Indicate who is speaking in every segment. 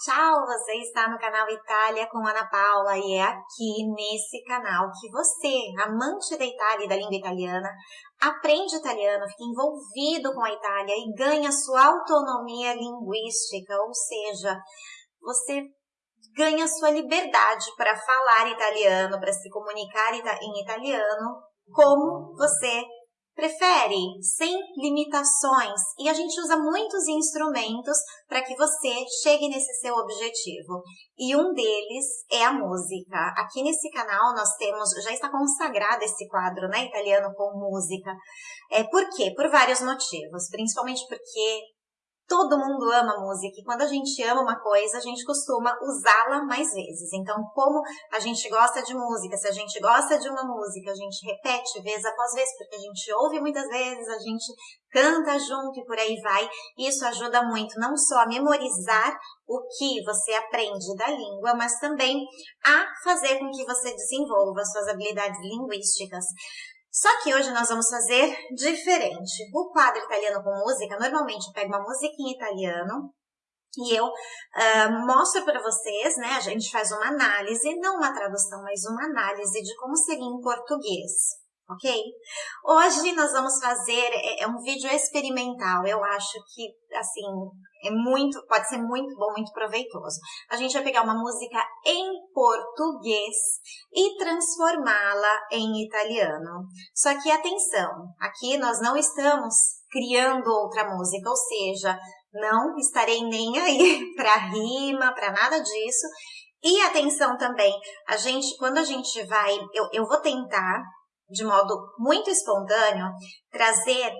Speaker 1: Tchau, você está no canal Itália com Ana Paula e é aqui nesse canal que você, amante da Itália e da língua italiana, aprende italiano, fica envolvido com a Itália e ganha sua autonomia linguística, ou seja, você ganha sua liberdade para falar italiano, para se comunicar em italiano, como você prefere, sem limitações. E a gente usa muitos instrumentos para que você chegue nesse seu objetivo. E um deles é a música. Aqui nesse canal nós temos, já está consagrado esse quadro, né, italiano com música. É, por quê? Por vários motivos. Principalmente porque Todo mundo ama música e quando a gente ama uma coisa, a gente costuma usá-la mais vezes. Então, como a gente gosta de música, se a gente gosta de uma música, a gente repete vez após vez, porque a gente ouve muitas vezes, a gente canta junto e por aí vai. Isso ajuda muito não só a memorizar o que você aprende da língua, mas também a fazer com que você desenvolva suas habilidades linguísticas. Só que hoje nós vamos fazer diferente. O quadro italiano com música, normalmente eu pego uma em italiano e eu uh, mostro para vocês, né? A gente faz uma análise, não uma tradução, mas uma análise de como seria em português ok? Hoje nós vamos fazer, é, é, um vídeo experimental, eu acho que, assim, é muito, pode ser muito bom, muito proveitoso. A gente vai pegar uma música em português e transformá-la em italiano. Só que atenção, aqui nós não estamos criando outra música, ou seja, não estarei nem aí para rima, para nada disso. E atenção também, a gente, quando a gente vai, eu, eu vou tentar de modo muito espontâneo, trazer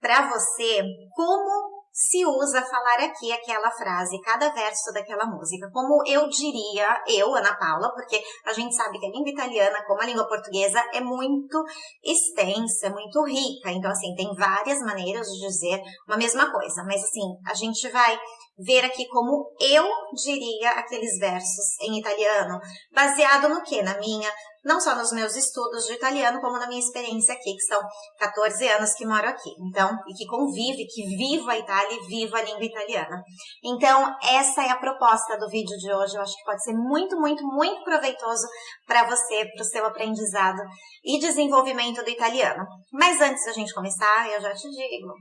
Speaker 1: para você como se usa falar aqui aquela frase, cada verso daquela música. Como eu diria, eu, Ana Paula, porque a gente sabe que a língua italiana, como a língua portuguesa, é muito extensa, muito rica. Então, assim, tem várias maneiras de dizer uma mesma coisa. Mas, assim, a gente vai ver aqui como eu diria aqueles versos em italiano, baseado no que? Na minha não só nos meus estudos de italiano, como na minha experiência aqui, que são 14 anos que moro aqui. Então, e que convive, que vivo a Itália e vivo a língua italiana. Então, essa é a proposta do vídeo de hoje. Eu acho que pode ser muito, muito, muito proveitoso para você, para o seu aprendizado e desenvolvimento do italiano. Mas antes da gente começar, eu já te digo,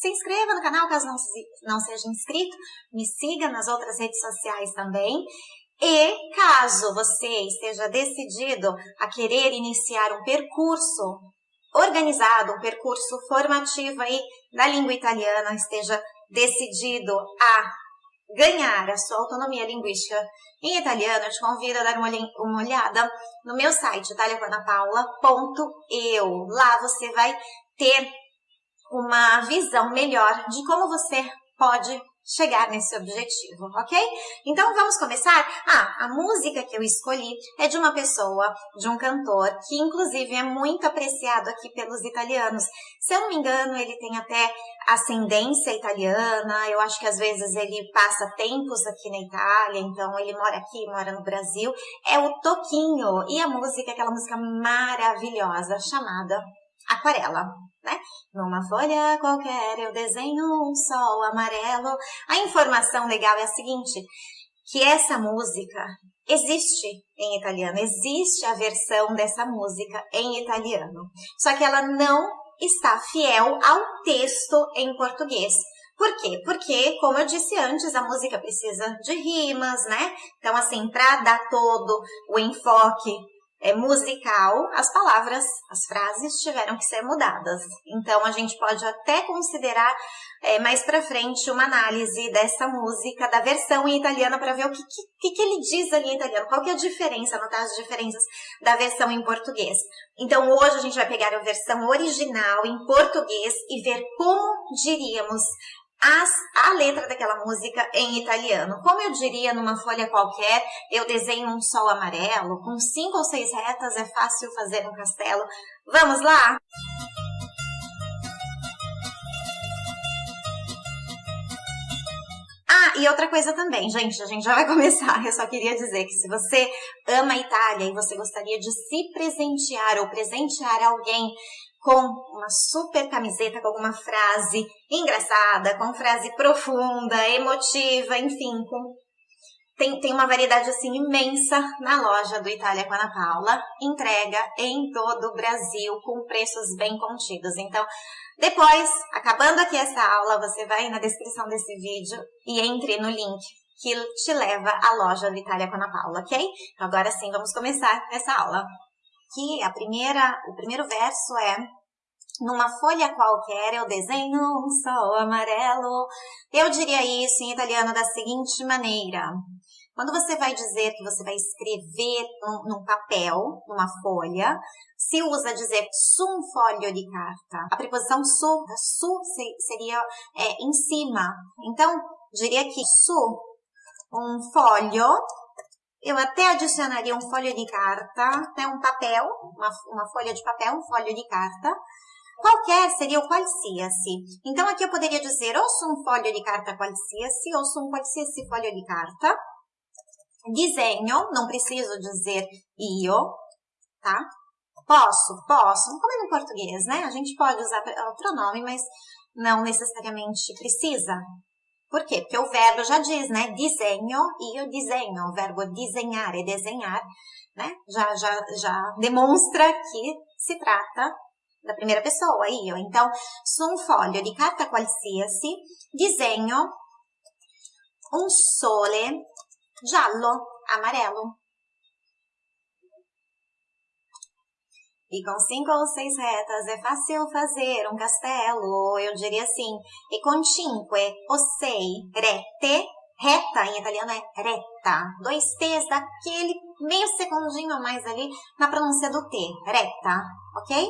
Speaker 1: se inscreva no canal caso não, não seja inscrito, me siga nas outras redes sociais também e caso você esteja decidido a querer iniciar um percurso organizado, um percurso formativo aí na língua italiana, esteja decidido a ganhar a sua autonomia linguística em italiano, eu te convido a dar uma, uma olhada no meu site, italiapanapaula.eu. Lá você vai ter uma visão melhor de como você pode chegar nesse objetivo, ok? Então vamos começar? Ah, a música que eu escolhi é de uma pessoa, de um cantor, que inclusive é muito apreciado aqui pelos italianos. Se eu não me engano, ele tem até ascendência italiana, eu acho que às vezes ele passa tempos aqui na Itália, então ele mora aqui, mora no Brasil. É o Toquinho, e a música é aquela música maravilhosa chamada Aquarela né? Numa folha qualquer eu desenho um sol amarelo. A informação legal é a seguinte, que essa música existe em italiano, existe a versão dessa música em italiano, só que ela não está fiel ao texto em português. Por quê? Porque, como eu disse antes, a música precisa de rimas, né? Então, assim, para dar todo o enfoque é, musical, as palavras, as frases tiveram que ser mudadas. Então a gente pode até considerar é, mais para frente uma análise dessa música, da versão em italiano, para ver o que, que, que, ele diz ali em italiano, qual que é a diferença, anotar as diferenças da versão em português. Então hoje a gente vai pegar a versão original em português e ver como diríamos as, a letra daquela música em italiano. Como eu diria numa folha qualquer, eu desenho um sol amarelo, com cinco ou seis retas é fácil fazer um castelo. Vamos lá? Ah, e outra coisa também, gente, a gente já vai começar. Eu só queria dizer que se você ama a Itália e você gostaria de se presentear ou presentear alguém com uma super camiseta com alguma frase engraçada, com frase profunda, emotiva, enfim, com tem, tem uma variedade assim imensa na loja do Itália com Ana Paula, entrega em todo o Brasil com preços bem contidos. Então, depois, acabando aqui essa aula, você vai na descrição desse vídeo e entre no link que te leva à loja do Itália com Ana Paula, ok? Então, agora sim, vamos começar essa aula. Que a primeira, o primeiro verso é numa folha qualquer eu desenho um sol amarelo. Eu diria isso em italiano da seguinte maneira: quando você vai dizer que você vai escrever num, num papel, numa folha, se usa dizer su um folho de carta. A preposição su, su seria é, em cima. Então, diria que su um folho, eu até adicionaria um folho de carta, né, um papel, uma, uma folha de papel, um folho de carta. Qualquer seria o qualsiasi. Então, aqui eu poderia dizer ou um folho de carta qualsiasi ou um qualsiasi folho de carta. Desenho, não preciso dizer io, tá? Posso, posso, como é no português, né? A gente pode usar o pronome, mas não necessariamente precisa. Por quê? Porque o verbo já diz, né? Desenho, io desenho. O verbo desenhar e desenhar, né? Já, já, já demonstra que se trata da primeira pessoa, io. Então, su un foglio di carta qualsiasi disegno un sole giallo, amarelo. E com cinco ou seis retas é fácil fazer um castelo, eu diria assim. E com cinque ou sei rete, reta em italiano é reta. Dois T's daquele meio segundinho a mais ali na pronúncia do T, reta, ok?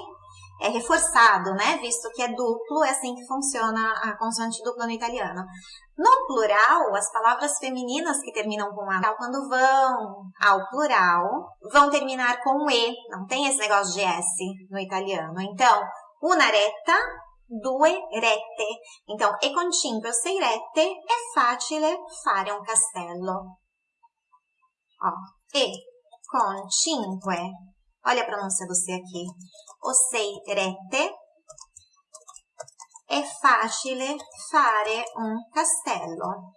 Speaker 1: É reforçado, né? Visto que é duplo, é assim que funciona a consoante dupla no italiano. No plural, as palavras femininas que terminam com A, quando vão ao plural, vão terminar com E. Não tem esse negócio de S no italiano. Então, una retta, due rette. Então, e con cinque sei rette è facile fare un castello. Ó, e con cinque Olha a pronúncia do C aqui. O sei rete é facile fare un castello.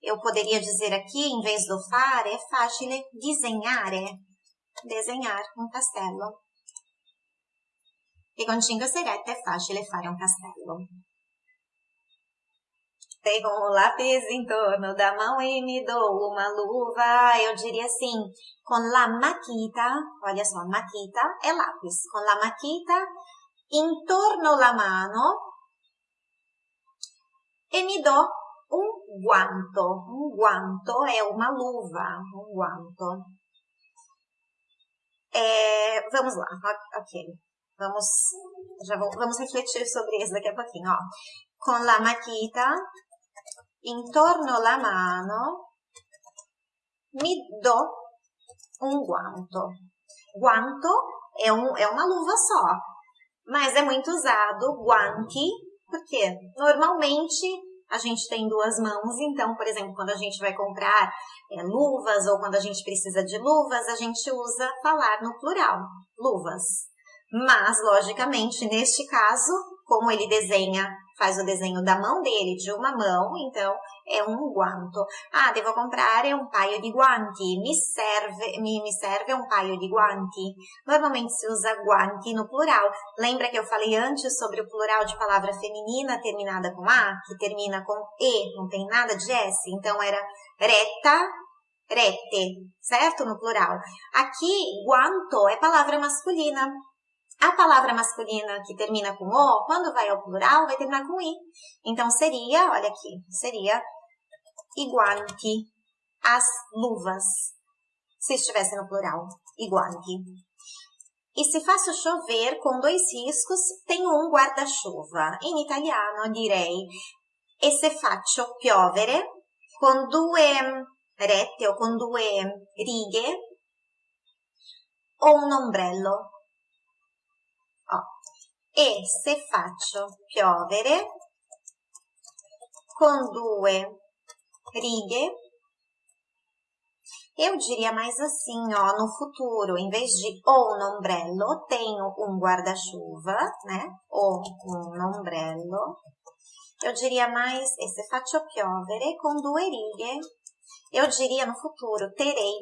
Speaker 1: Eu poderia dizer aqui, em vez do fare, é facile disegnare. Desenhar um castelo. E com cinque serette è facile fare un castello. Pego um lápis em torno da mão e me dou uma luva. Eu diria assim, com la maquita, olha só, maquita é lápis. Com la maquita em torno la mano e me dou um guanto. Um guanto é uma luva, um guanto. É, vamos lá, ok. Vamos, já vou, vamos refletir sobre isso daqui a pouquinho, ó. Com la maquita intorno alla mano mi do um guanto. Guanto é, um, é uma luva só, mas é muito usado guanti, porque normalmente a gente tem duas mãos, então, por exemplo, quando a gente vai comprar é, luvas ou quando a gente precisa de luvas, a gente usa falar no plural, luvas. Mas, logicamente, neste caso, como ele desenha faz o desenho da mão dele, de uma mão, então é um guanto. Ah, devo comprare um paio di guanti, mi serve, mi, mi serve um paio di guanti. Normalmente se usa guanti no plural. Lembra que eu falei antes sobre o plural de palavra feminina terminada com A, que termina com E, não tem nada de S? Então era reta, rete, certo? No plural. Aqui, guanto é palavra masculina. A palavra masculina que termina com O, quando vai ao plural, vai terminar com I. Então, seria, olha aqui, seria iguanti, as luvas, se estivesse no plural, iguanti. E se faço chover com dois riscos, tenho um guarda-chuva. In italiano direi e se faccio piovere con due rette o con due righe o un ombrello e se faccio piovere com due righe, eu diria mais assim, ó, no futuro, em vez de o um ombrello, tenho um guarda-chuva, né? O um ombrello. Eu diria mais, e se faccio piovere com due righe Eu diria no futuro, terei.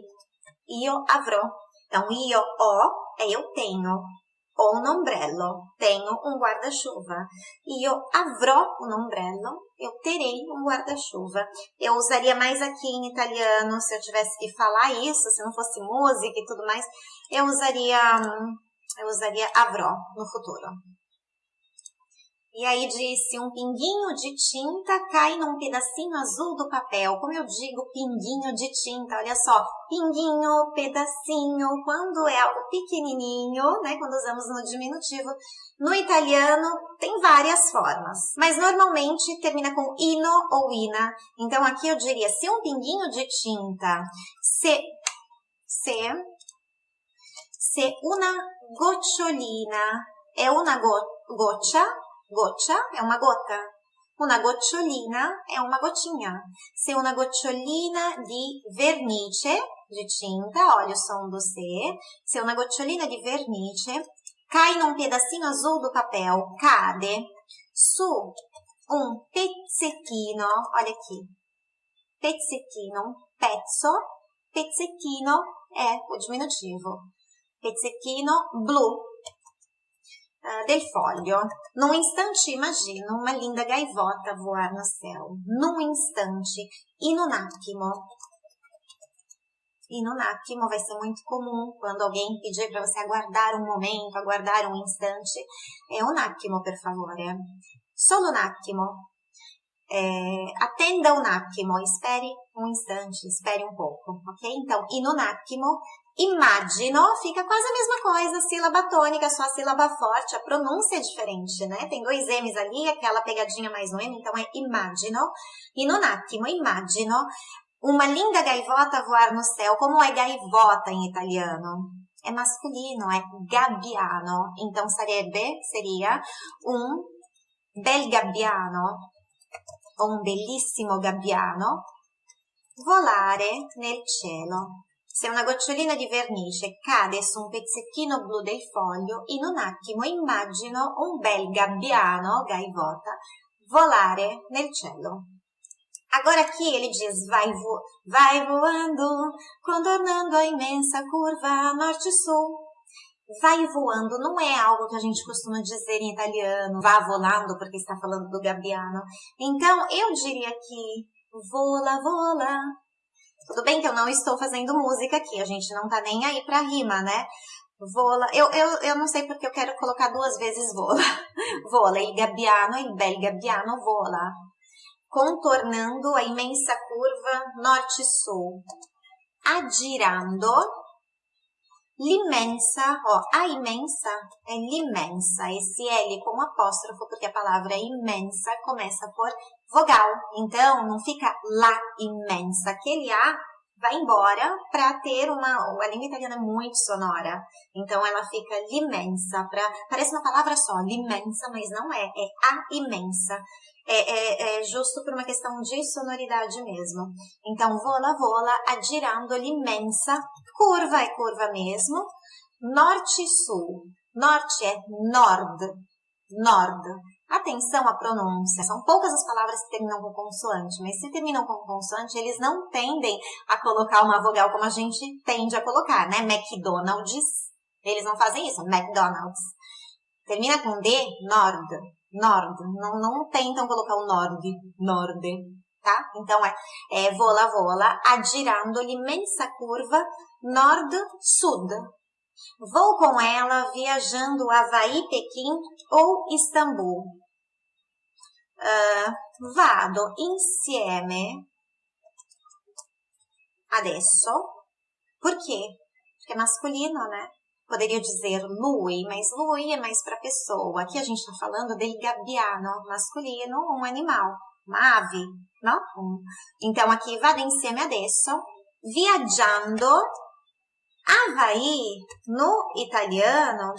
Speaker 1: Io avrò. Então, io ho é eu tenho. Ho un ombrello. Tenho um guarda-chuva. Io avrò un ombrello. Eu terei um guarda-chuva. Eu usaria mais aqui em italiano, se eu tivesse que falar isso, se não fosse música e tudo mais, eu usaria, eu usaria avrò no futuro. E aí disse, um pinguinho de tinta cai num pedacinho azul do papel. Como eu digo, pinguinho de tinta, olha só, pinguinho, pedacinho, quando é algo pequenininho, né, quando usamos no diminutivo. No italiano tem várias formas, mas normalmente termina com ino ou ina. Então aqui eu diria, se um pinguinho de tinta, se, se, se una gocciolina é una go, goccia, Goccia è una gota. Una gocciolina è una gotinha. Se una gocciolina di vernice, di tinta, olha o som do C. Se una gocciolina di vernice cai num pedacinho azul do papel, cade su um pezzettino, olha aqui, pezzettino, pezzo, pezzettino è o diminutivo, pezzettino blu, uh, del foglio. Num instante, imagina uma linda gaivota voar no céu. Num instante. E no attimo. E no attimo vai ser muito comum quando alguém pedir para você aguardar um momento, aguardar um instante. É um attimo, per favore. Solo un attimo. É, atenda um attimo, espere um instante, espere um pouco, ok? Então, attimo Imagino fica quase a mesma coisa, sílaba tônica, só a sílaba forte, a pronúncia é diferente, né? Tem dois M's ali, aquela pegadinha mais um M, então é imagino. E no attimo, imagino uma linda gaivota voar no céu. Como é gaivota em italiano? É masculino, é gabbiano. Então sarebbe, seria um bel gabbiano, ou um bellissimo gabbiano, volare nel cielo. Se una gocciolina di vernice cade su un pezzettino blu del foglio, in un attimo immagino un bel gabbiano, gaivota, volare nel cielo. Agora aqui ele diz, vai, vo vai voando, contornando a imensa curva norte-sul. Vai voando não é algo que a gente costuma dizer em italiano, vá volando porque está falando do gabbiano. Então, eu diria aqui, vola, vola, tudo bem que eu não estou fazendo música aqui, a gente não tá nem aí pra rima, né? Vola, eu, eu, eu não sei porque eu quero colocar duas vezes vola. vola, il gabbiano, il bel gabbiano vola. Contornando a imensa curva norte-sul. Adirando l'immensa, ó, a imensa é l'imensa, esse L com apóstrofo, porque a palavra imensa começa por vogal. Então, não fica la imensa. Aquele A vai embora para ter uma. A língua italiana é muito sonora. Então, ela fica l'imensa. Pra, parece uma palavra só, l'imensa, mas não é. É a imensa. É, é, é, justo por uma questão de sonoridade mesmo. Então, vola, vola, adirando l'imensa. Curva é curva mesmo. Norte e sul. Norte é nord. Nord. Atenção à pronúncia. São poucas as palavras que terminam com consoante, mas se terminam com consoante, eles não tendem a colocar uma vogal como a gente tende a colocar, né? McDonald's. Eles não fazem isso. McDonald's. Termina com D, nord. Nord. Não, não tentam colocar o nord. Nord. Tá? Então é, é vola, vola, adirando l'imensa curva nord-sud. Vou com ela viajando Havaí, Pequim ou Istambul. Uh, vado insieme adesso. Por quê? Porque é masculino, né? Poderia dizer lui, mas lui é mais para pessoa. Aqui a gente está falando del gabbiano, masculino, um animal, uma ave, não? Então aqui vado insieme adesso, viaggiando Havaí, no italiano,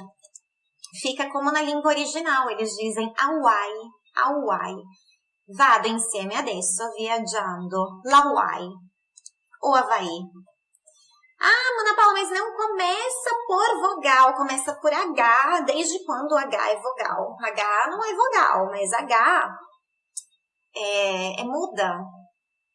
Speaker 1: fica como na língua original. Eles dizem Hawaii, Hawaii. Vado insieme adesso viaggiando l'Hawaii. O Havaí. Ah, Mona Paula, mas não começa por vogal, começa por H. Desde quando H é vogal? H não é vogal, mas H é, é muda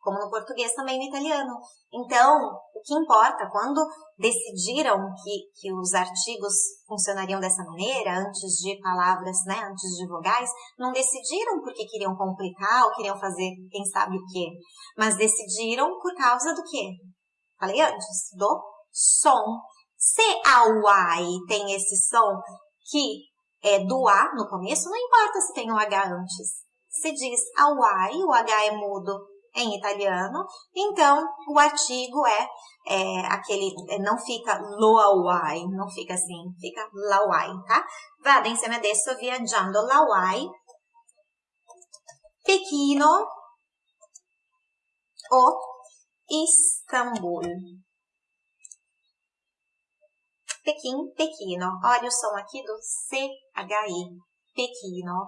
Speaker 1: como no português também no italiano. Então, o que importa, quando decidiram que, que os artigos funcionariam dessa maneira, antes de palavras, né, antes de vogais, não decidiram porque queriam complicar ou queriam fazer quem sabe o quê, mas decidiram por causa do quê? Falei antes, do som. Se a Y tem esse som que é do A no começo, não importa se tem o H antes. Se diz a Y, o H é mudo em italiano, então o artigo é, é aquele, não fica lo awai, não fica assim, fica lawai, tá? Vado insieme adesso viaggiando lawai, Pechino o Istambul. Pequim, Pequino. Olha o som aqui do CHI. Pequino.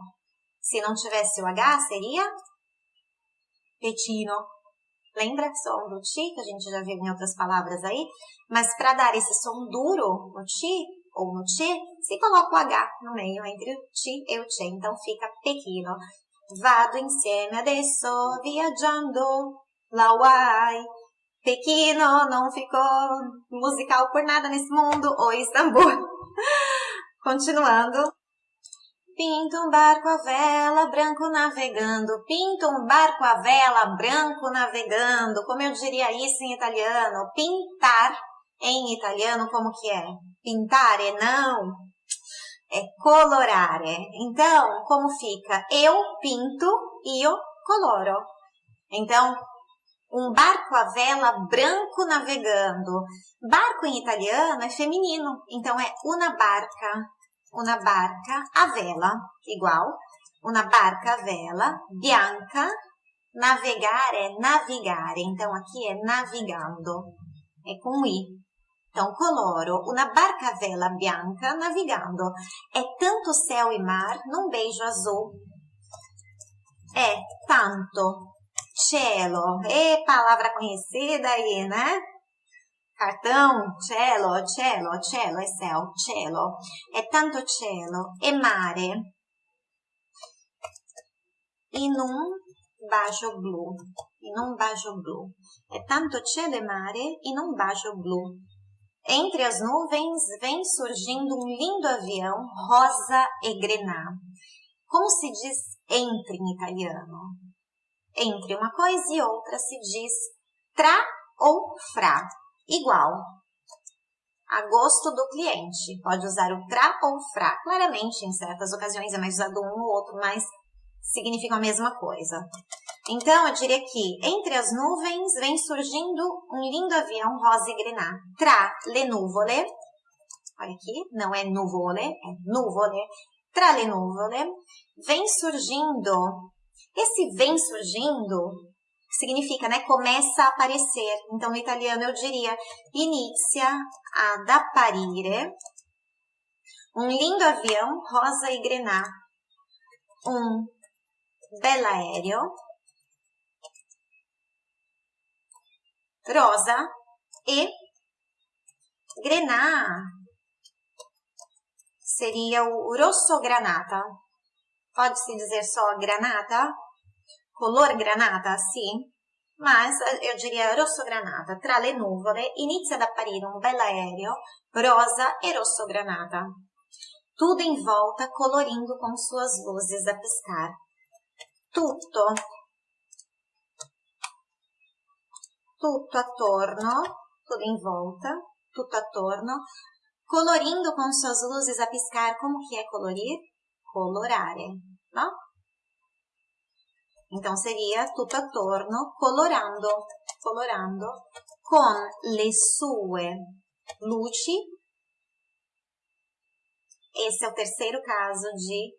Speaker 1: Se não tivesse o H, seria Petino. Lembra som do ti, que a gente já viu em outras palavras aí? Mas para dar esse som duro no ti ou no ti, se coloca o H no meio entre o ti e o ti. Então fica pequeno. Vado insieme adesso viaggiando la uai. Pequeno não ficou musical por nada nesse mundo. O Istambul. Continuando. Pinta um barco a vela, branco navegando. Pinta um barco a vela, branco navegando. Como eu diria isso em italiano? Pintar em italiano como que é? Pintare, não. É colorare. Então, como fica? Eu pinto, io coloro. Então, um barco a vela branco navegando. Barco em italiano é feminino, então é una barca una barca a vela, igual, una barca a vela, bianca, navegar é navigare, então aqui é navigando, é com i. Então, coloro, una barca a vela bianca navigando. É tanto céu e mar num beijo azul. É tanto cielo, é palavra conhecida aí, né? Cartão, cielo, cielo, cielo è céu, cielo, è tanto cielo, e mare, in un bacio blu, in un bacio blu, è tanto cielo e mare in un bacio blu. Entre as nuvens vem surgindo um lindo avião rosa e grená. Como se diz entre em italiano? Entre uma coisa e outra se diz tra ou fra igual a gosto do cliente. Pode usar o tra ou fra. Claramente, em certas ocasiões é mais usado um ou outro, mas significam a mesma coisa. Então, eu diria que entre as nuvens vem surgindo um lindo avião rosa e grená. Tra le nuvole, olha aqui, não é nuvole, é nuvole. Tra le nuvole, vem surgindo. Esse vem surgindo significa, né, começa a aparecer. Então, no italiano eu diria inizia ad apparire um lindo avião rosa e grená, um aéreo rosa e grená seria o rosso granata. Pode-se dizer só granata? Color granata, sì, ma io diria rosso granata. Tra le nuvole inizia ad apparire un bell'aereo rosa e rosso granata. Tudo em volta colorindo com suas luzes a piscar. Tutto, tutto attorno, tudo em volta, tutto attorno, colorindo com suas luzes a piscar. Como que é colorir? Colorare, no? Então seria tutto attorno, colorando, colorando con le sue luci. Esse é o terceiro caso de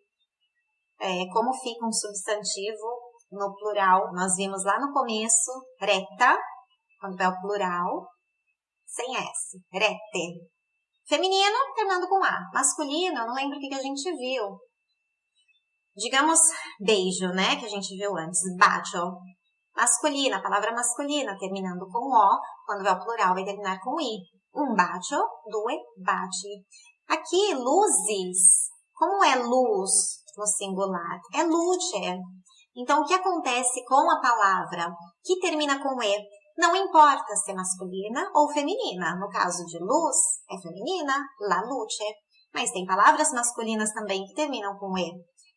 Speaker 1: é, como fica um substantivo no plural. Nós vimos lá no começo, reta, quando é o plural, sem S, rete. Feminino, terminando com A. Masculino, não lembro o que a gente viu digamos, beijo, né? Que a gente viu antes, bacio. Masculina, palavra masculina, terminando com O, quando vai ao plural, vai terminar com I. Um bacio, due baci. Aqui, luzes. Como é luz no singular? É luce. Então, o que acontece com a palavra que termina com E? Não importa se é masculina ou feminina. No caso de luz, é feminina, la luce. Mas tem palavras masculinas também que terminam com E.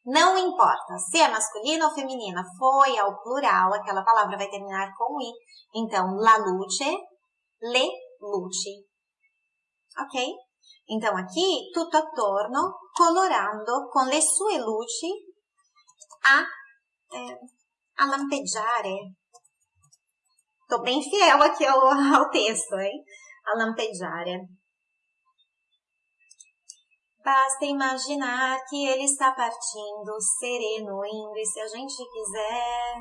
Speaker 1: Não importa se é masculina ou feminina, foi ao plural, aquela palavra vai terminar com I. Então, la luce, le luci. Ok? Então, aqui, tutto attorno, colorando con le sue luci a, eh, a lampeggiare. Tô bem fiel aqui ao, ao texto, hein? A lampeggiare. Basta imaginar que ele está partindo, sereno, indo, e se a gente quiser,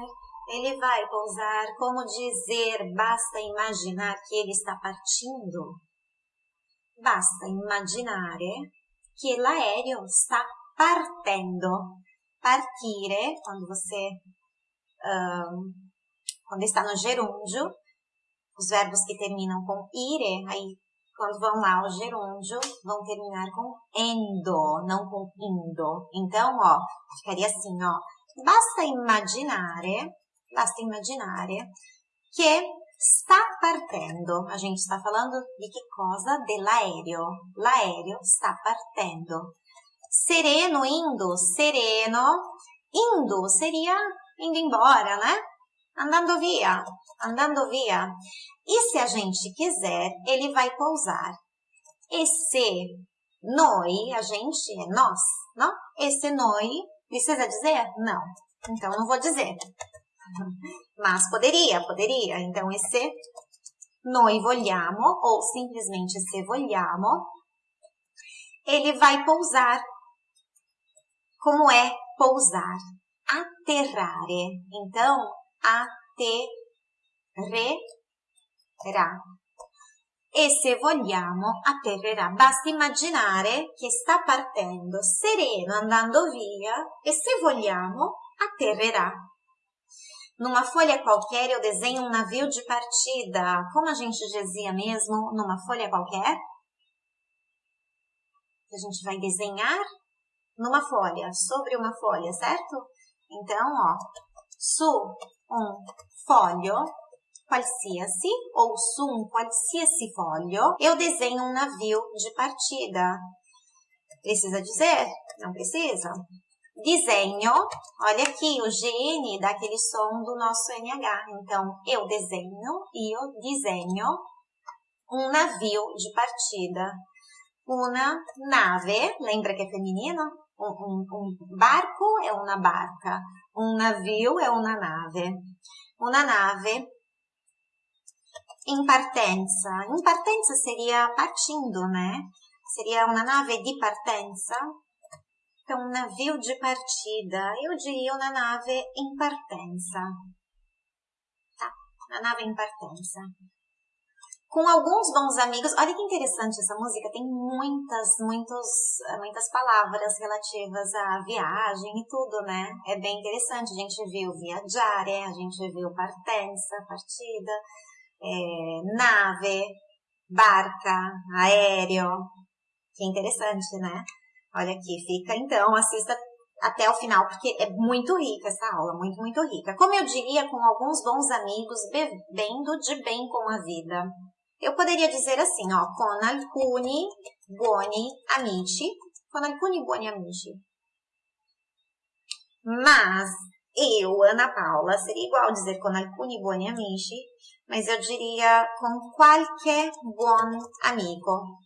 Speaker 1: ele vai pousar. Como dizer, basta imaginar que ele está partindo? Basta immaginare che l'aereo sta partendo. Partire, quando você, um, quando está no gerúndio, os verbos que terminam com ire, aí quando vão lá ao gerúndio, vão terminar com endo, não com indo. Então, ó, ficaria assim, ó. Basta immaginare, basta immaginare che sta partendo. A gente está falando de que coisa? Dell'aereo. L'aereo sta partendo. Sereno, indo, sereno. Indo seria indo embora, né? Andando via, andando via. E se a gente quiser, ele vai pousar. E se noi, a gente é nós, não? Esse noi, precisa dizer? Não. Então, não vou dizer. Mas poderia, poderia. Então, esse noi vogliamo, ou simplesmente se vogliamo, ele vai pousar. Como é pousar? Aterrare. Então, atterrerà. E se vogliamo, atterrerà. Basta immaginare che sta partendo sereno, andando via, e se vogliamo, atterrerà. Numa folha qualquer eu desenho um navio de partida. Como a gente dizia mesmo, numa folha qualquer? A gente vai desenhar numa folha, sobre uma folha, certo? Então, ó, su um folho qualsiasi ou su um qualsiasi foglio, eu desenho um navio de partida. Precisa dizer? Não precisa? Desenho, olha aqui, o GN dá aquele som do nosso NH. Então, eu desenho, eu desenho um navio de partida. Uma nave, lembra que é feminino? Um, um, um barco é uma barca. Um navio é uma nave. Uma nave em partenza. Em partenza seria partindo, né? Seria uma nave de partenza. Então, um navio de partida. Eu diria uma nave em partenza. Tá? Uma nave em partenza. Com alguns bons amigos. Olha que interessante essa música. Tem muitas, muitos, muitas palavras relativas à viagem e tudo, né? É bem interessante. A gente viu viaggiare, a gente viu partenza, partida é, nave, barca, aéreo. Que interessante, né? Olha aqui, fica então, assista até o final, porque é muito rica essa aula, muito, muito rica. Como eu diria, com alguns bons amigos, bebendo de bem com a vida. Eu poderia dizer assim, ó, con alcuni buoni amici, con alcuni buoni amici. Mas eu, Ana Paula, seria igual dizer con alcuni buoni amici, mas eu diria com qualquer buon amigo.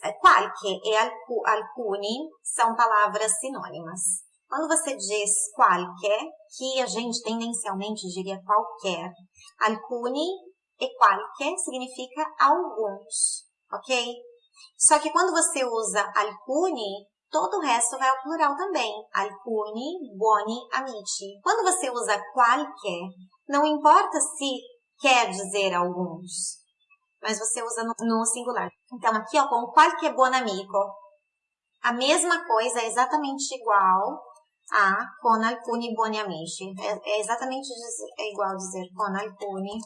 Speaker 1: É, qualche e alcuni são palavras sinônimas. Quando você diz qualquer, que a gente tendencialmente diria qualquer, alcuni e significa alguns, ok? Só que quando você usa alcuni, todo o resto vai ao plural também. Alcuni, buoni, amici. Quando você usa qualquer, não importa se quer dizer alguns, mas você usa no, singular. Então, aqui, ó, com qualquer buon amigo, a mesma coisa é exatamente igual a con alcuni buoni amici. É, é exatamente é igual dizer con alcuni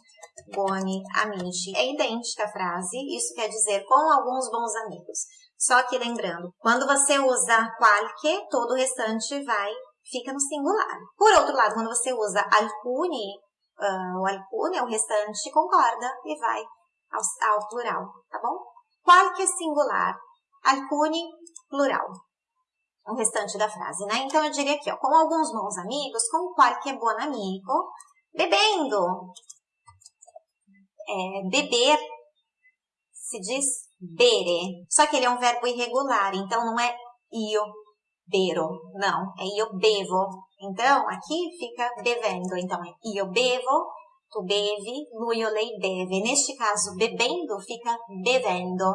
Speaker 1: buoni amici. É idêntica a frase, isso quer dizer com alguns bons amigos. Só que lembrando, quando você usa qualquer, todo o restante vai fica no singular. Por outro lado, quando você usa alcuni, uh, o alcune, o restante concorda e vai ao, ao plural, tá bom? Qualche singular, alcuni, plural. O restante da frase, né? Então eu diria aqui, ó, com alguns bons amigos, com qualche buon amigo, bebendo. É, beber se diz bere, só que ele é um verbo irregular, então não é io bero, não, é io bevo. Então, aqui fica bevendo, então é io bevo, tu bevi, lui ou lei beve. Neste caso, bebendo fica bevendo.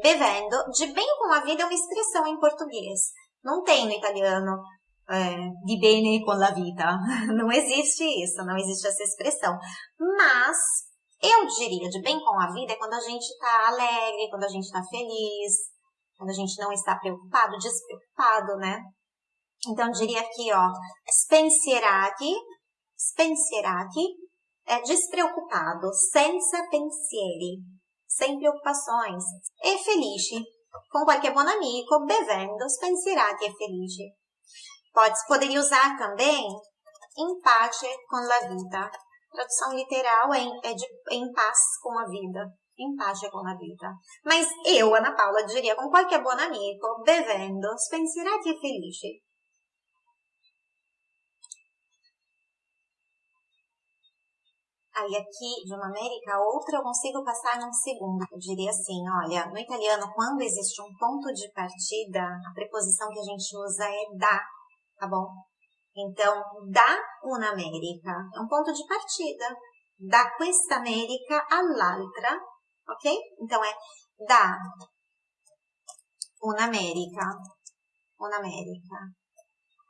Speaker 1: Bevendo, de bem com a vida é uma expressão em português. Não tem no italiano é, di bene con la vita. Não existe isso, não existe essa expressão. Mas eu diria de bem com a vida é quando a gente está alegre, quando a gente está feliz, quando a gente não está preocupado, despreocupado, né? Então, diria aqui, ó, spensierati, spensierati é despreocupado, senza pensieri, sem preocupações, e felice, com qualquer bom amigo, bevendo, spensierati e felice. Pode, poderia usar também in pace con la vita. Tradução literal é, em, é de em paz com a vida em paz com a vida. Mas eu, Ana Paula, diria com qualquer bom amigo, bevendo, spensierati e felice. Aí aqui, de uma América a outra, eu consigo passar num segundo. Eu diria assim, olha, no italiano, quando existe um ponto de partida, a preposição que a gente usa é da, tá bom? Então, da una America é um ponto de partida. Da questa America all'altra ok? Então é da un'America, un'America,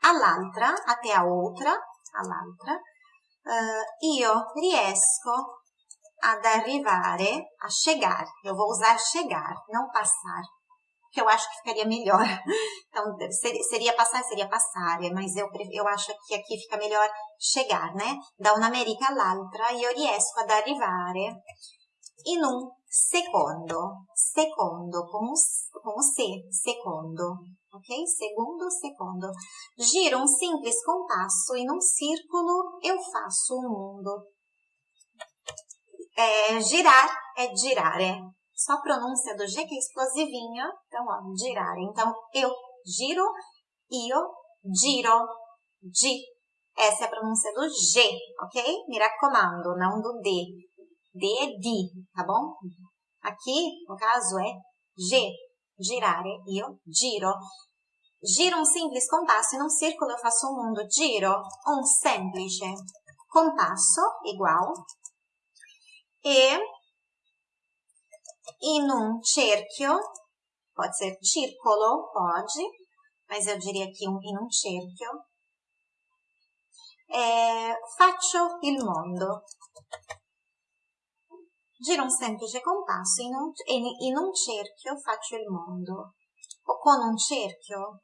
Speaker 1: all'altra, até a outra, all'altra, uh, io riesco ad arrivare, a chegar. Eu vou usar chegar, não passar, que eu acho que ficaria melhor. Então, seria, passar, seria passar, mas eu, eu acho que aqui fica melhor chegar, né? Da un'America all'altra, io riesco ad arrivare in un secondo, secondo, com, com C, secondo, ok? Segundo, secondo. Giro um simples compasso e num círculo eu faço o um mundo. É, girar é girare. Só a pronúncia do G que é explosivinha. Então, ó, girare. Então, eu giro, io giro, G. Essa é a pronúncia do G, ok? Raccomando, não do D. D di, tá bom? Aqui, no caso, é G, girare, io giro. Giro um simples compasso, in un círculo eu faço um mundo. Giro um semplice compasso, igual. E in un cerchio, pode ser círculo, pode, mas eu diria aqui um, in cerchio. É, faccio il mondo. Giro un semplice compasso in un, in un cerchio faccio il mondo. O con un cerchio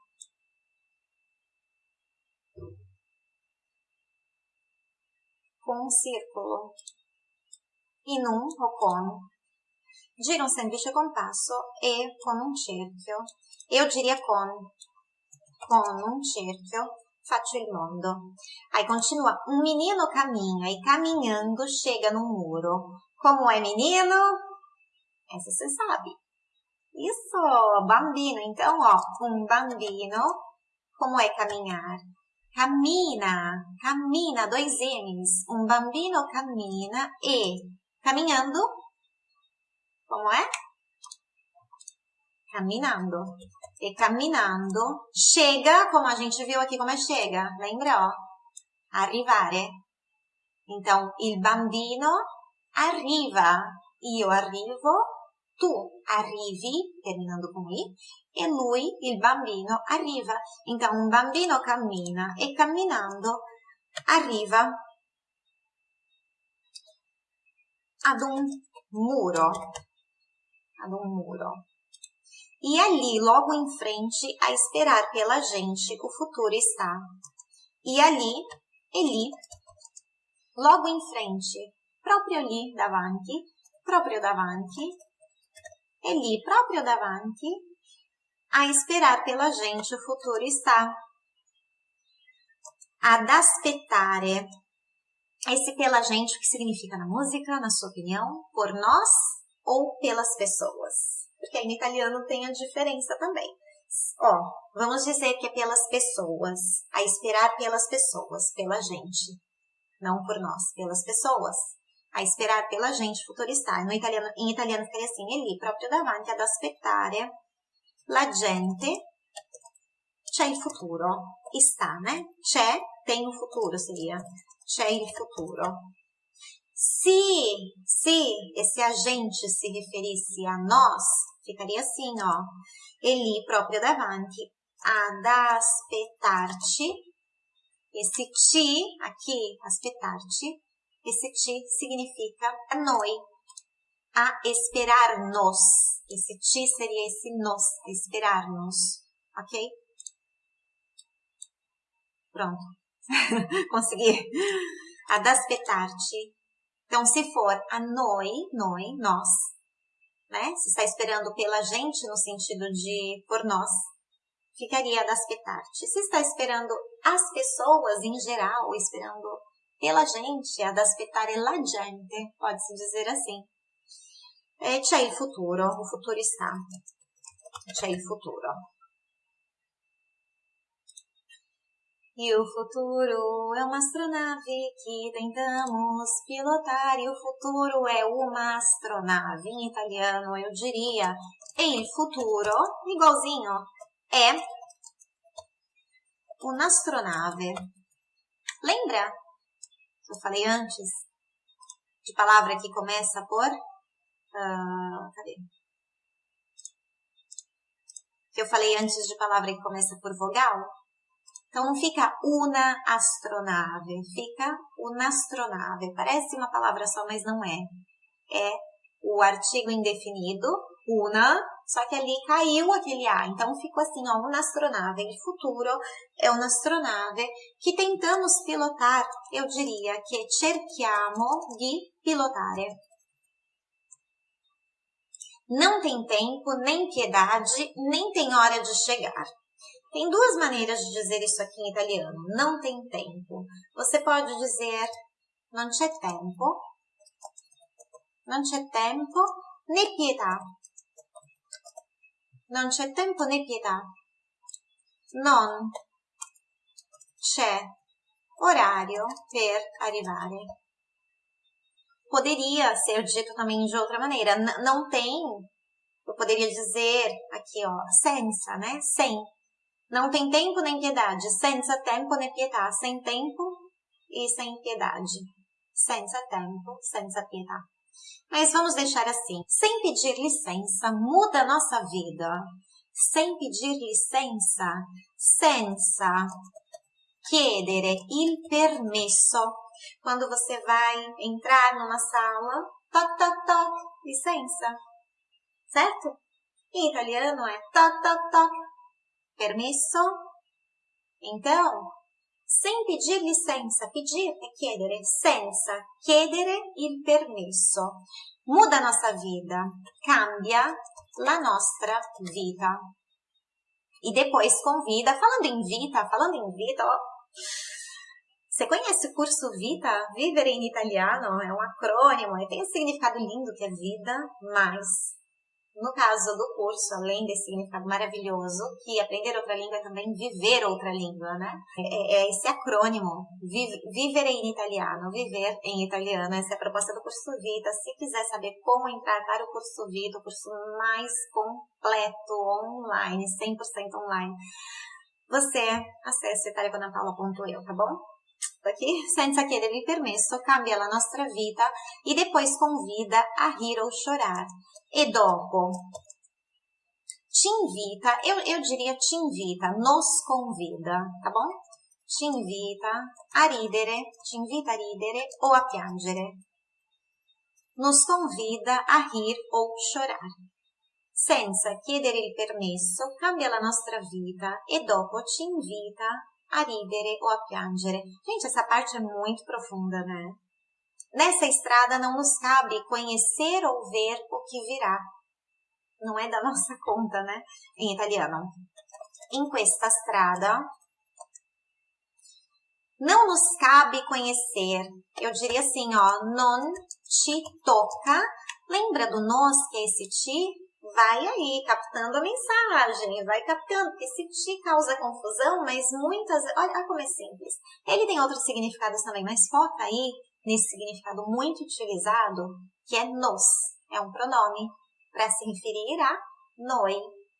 Speaker 1: con un circolo, in un o con. Giro un semplice compasso e con un cerchio. Eu diria con. Con un cerchio faccio il mondo. Aí continua. Um menino caminha e caminhando chega no muro. Como é menino? Essa você sabe. Isso, bambino. Então, ó, um bambino, como é caminhar? Camina, camina, dois N's. Um bambino camina e caminhando, como é? Caminhando. E caminhando, chega, como a gente viu aqui como é chega, lembra, ó? Arrivare. Então, il bambino arriva, io arrivo, tu arrivi, terminando com i, e lui, il bambino, arriva. Então, un bambino cammina e camminando arriva ad un muro, ad un muro. E ali, logo em frente, a esperar pela gente, o futuro está. E ali, Eli, logo em frente, proprio lì davanti, proprio davanti, e lì proprio davanti, a esperar pela gente o futuro está. Ad aspettare. Esse pela gente, o que significa na música, na sua opinião? Por nós ou pelas pessoas? Porque em italiano tem a diferença também. Ó, vamos dizer que é pelas pessoas. A esperar pelas pessoas, pela gente. Não por nós, pelas pessoas. A esperar pela gente, futuristare. No italiano, em italiano ficaria assim, lì, proprio davanti ad aspettare la gente. C'è il futuro. Está, né? C'è, tem o futuro, seria. C'è il futuro. Se, se esse agente se referisse a nós, ficaria assim, ó. Ele próprio davanti, ad aspettarci. Esse ti, aqui, aspettarci, esse ti significa a noi, a esperar-nos. Esse ti seria esse nos, esperar-nos, ok? Pronto. Consegui. Ad aspettarci. Então, se for a noi, noi, nós, né? Se está esperando pela gente no sentido de por nós, ficaria das petarte. Se está esperando as pessoas em geral, esperando pela gente, ad aspettare la gente, pode-se dizer assim. E c'è il futuro, o futuro está. C'è il futuro. E o futuro é uma astronave que tentamos pilotar. E o futuro é uma astronave. Em italiano, eu diria il futuro, igualzinho, é uma astronave. Lembra? Eu falei antes de palavra que começa por. Uh, cadê? Que eu falei antes de palavra que começa por vogal? Então fica una astronave, fica una astronave. Parece uma palavra só, mas não é. É o artigo indefinido, una, só que ali caiu aquele A. Então ficou assim, ó, astronave. Em futuro é uma astronave que tentamos pilotar, eu diria que cerchiamo di pilotare. Não tem tempo, nem piedade, nem tem hora de chegar. Tem duas maneiras de dizer isso aqui em italiano. Não tem tempo. Você pode dizer non c'è tempo, non c'è tempo né pietà. Non c'è tempo né pietà. Non c'è orario per arrivare. Poderia ser dito também de outra maneira. N não tem, eu poderia dizer aqui, ó, senza, né? Sem. Não tem tempo nem piedade. Senza tempo nem pietà. Sem tempo e sem piedade. Senza tempo, senza pietà. Mas vamos deixar assim. Sem pedir licença, muda a nossa vida. Sem pedir licença, senza chiedere il permesso. Quando você vai entrar numa sala, toc, toc, toc, licença. Certo? Em italiano é toc, toc, toc, Permesso? Então, sem pedir licença, pedir é chiedere, senza chiedere il permesso. Muda a nossa vida, cambia la nostra vita. E depois convida, falando em Vita, falando em Vita, ó, você conhece o curso Vita? Vivere in Italiano é um acrônimo e tem um significado lindo que é vida, mais no caso do curso, além desse significado maravilhoso, que aprender outra língua é também viver outra língua, né? É, é esse acrônimo, vivere in italiano, viver em italiano. Essa é a proposta do curso Vita. Se quiser saber como entrar para o curso Vita, o curso mais completo online, 100% online, você acesse italiacanapaula.eu, tá bom? Aqui, senza chiedere il permesso, cambia la nostra vita e depois convida a rir ou chorar. E dopo, te invita, eu, eu diria te invita, nos convida, tá bom? Te invita a ridere, te invita a ridere ou a piangere. Nos convida a rir ou chorar. Senza chiedere il permesso, cambia la nostra vita e dopo ci invita a ridere ou a piangere. Gente, essa parte é muito profunda, né? Nessa estrada não nos cabe conhecer ou ver o que virá. Não é da nossa conta, né? Em italiano. In questa strada Não nos cabe conhecer. Eu diria assim, ó, non ci toca. Lembra do nós, que é esse ti? Vai aí, captando a mensagem, vai captando, porque esse ti causa confusão, mas muitas... Olha, como é simples. Ele tem outros significados também, mas foca aí nesse significado muito utilizado, que é nos. É um pronome para se referir a noi,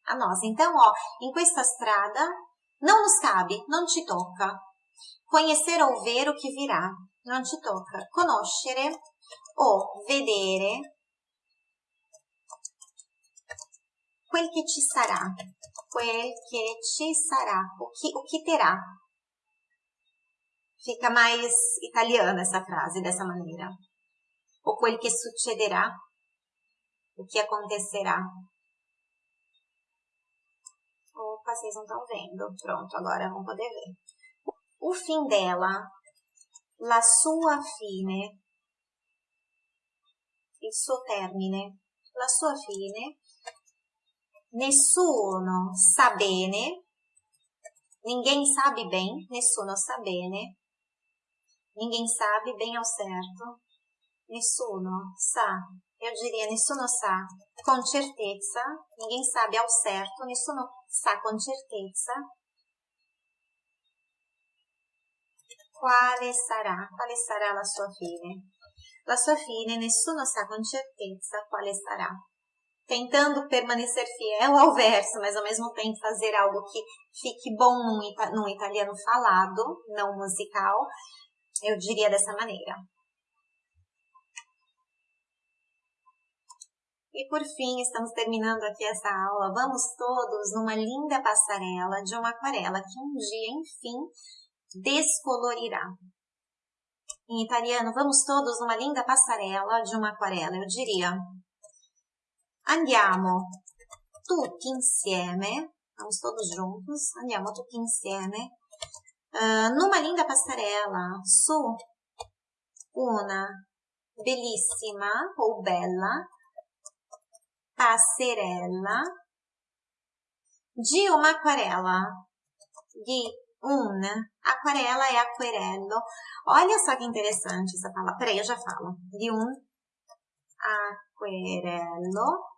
Speaker 1: a nós. Então, ó, in questa strada não nos cabe, não te toca. Conhecer ou ver o que virá, não te toca. Conoscere ou vedere quel che ci sarà, quel che ci sarà, o que, o que terá. Fica mais italiana essa frase dessa maneira. O quel che succederà, o que acontecerá. Opa, vocês não estão vendo. Pronto, agora vão poder ver. O fim dela, la sua fine, il suo termine, la sua fine, nessuno sa bene, ninguém sabe bem, nessuno sa bene, ninguém sabe bem ao certo, nessuno sa eu diria nessuno sa con certezza, ninguém sabe ao certo, nessuno sa con certezza quale sarà, quale sarà la sua fine. La sua fine nessuno sa con certezza quale sarà. Tentando permanecer fiel ao verso, mas ao mesmo tempo fazer algo que fique bom num, num italiano falado, não musical, eu diria dessa maneira. E por fim, estamos terminando aqui essa aula. Vamos todos numa linda passarela de uma aquarela que um dia, enfim, descolorirá. Em italiano, vamos todos numa linda passarela de uma aquarela. Eu diria, andiamo tutti insieme, vamos todos juntos, andiamo tutti insieme, uh, numa linda passarela su una bellissima ou bella passerella de uma aquarela. De um, aquarela é aquarello. Olha só que interessante essa palavra. Peraí, eu já falo. De um aquarello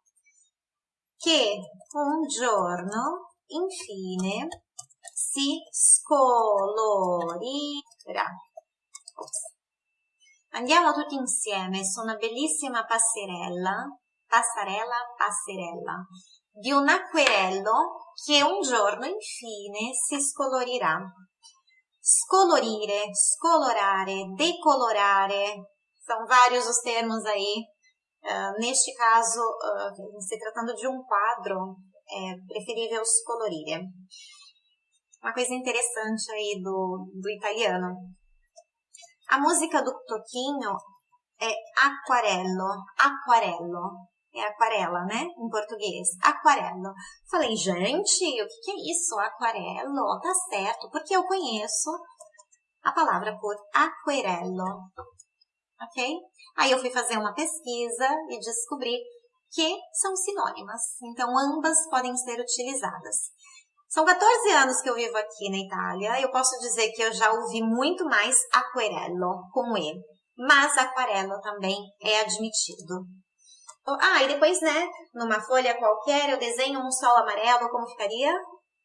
Speaker 1: che un giorno, infine, si scolorerà. Andiamo tutti insieme su una bellissima passerella passarella, passerella, di un acquerello che un giorno infine si scolorirà. Scolorire, scolorare, decolorare, são vários os termos aí. Uh, neste caso, uh, se tratando de um quadro, é preferível scolorire. Uma coisa interessante aí do, do italiano. A música do Toquinho é aquarello, aquarello é aquarela, né? Em português. Aquarelo. Falei, gente, o que, que é isso? Aquarelo? Tá certo, porque eu conheço a palavra por aquarelo. Ok? Aí eu fui fazer uma pesquisa e descobri que são sinônimas. Então, ambas podem ser utilizadas. São 14 anos que eu vivo aqui na Itália. Eu posso dizer que eu já ouvi muito mais aquarello com E. Mas aquarelo também é admitido. Ah, e depois, né, numa folha qualquer, eu desenho um sol amarelo, como ficaria?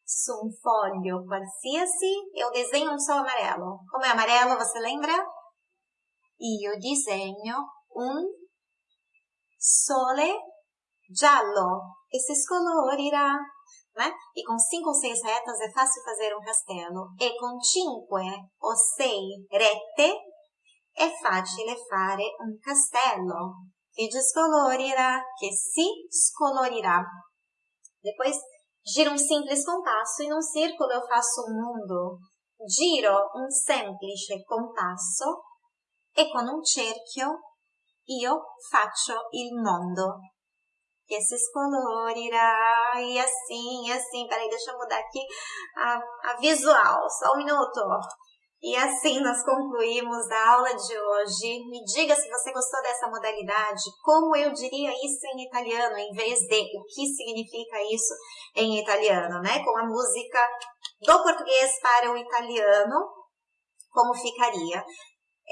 Speaker 1: Su folho qualsiasi, eu desenho um sol amarelo. Como é amarelo, você lembra? Io disegno un sole giallo e se scolorirà. Né? E com cinco ou seis retas é fácil fazer um castelo. E com cinque ou seis rete é fácil fare un castello que descolorirá, que se descolorirá. Depois, giro um simples compasso e num círculo eu faço um mundo. Giro um semplice compasso e con un cerchio io faccio il mondo. Que se descolorirá e assim, e assim. Peraí, deixa eu mudar aqui a, a visual, só um minuto. E assim nós concluímos a aula de hoje. Me diga se você gostou dessa modalidade, como eu diria isso em italiano, em vez de o que significa isso em italiano, né? Com a música do português para o italiano. como ficaria.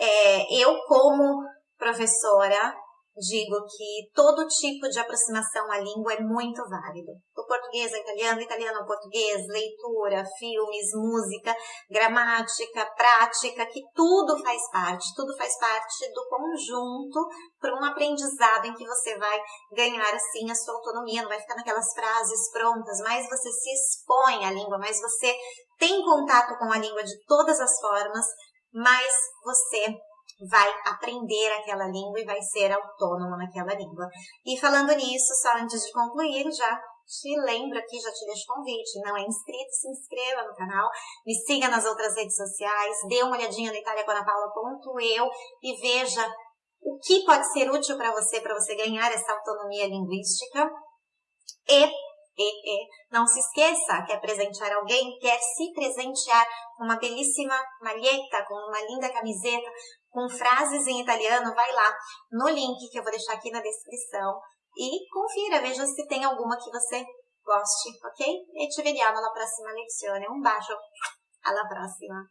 Speaker 1: É, eu, como professora, digo que todo tipo de aproximação à língua é muito válido. Do português ao italiano, italiano ao português, leitura, filmes, música, gramática, prática, que tudo faz parte, tudo faz parte do conjunto para um aprendizado em que você vai ganhar assim a sua autonomia, não vai ficar naquelas frases prontas, mas você se expõe à língua, mas você tem contato com a língua de todas as formas, mas você vai aprender aquela língua e vai ser autônomo naquela língua. E falando nisso, só antes de concluir, já te lembro aqui, já te deixo convite, não é inscrito, se inscreva no canal, me siga nas outras redes sociais, dê uma olhadinha no italiaconapaula.eu e veja o que pode ser útil para você, para você ganhar essa autonomia linguística. E, e, e, não se esqueça, quer presentear alguém, quer se presentear com uma belíssima malheta, com uma linda camiseta, com frases em italiano, vai lá no link que eu vou deixar aqui na descrição e confira, veja se tem alguma que você goste, ok? E ci vediamo alla prossima lezione. Un bacio, alla prossima!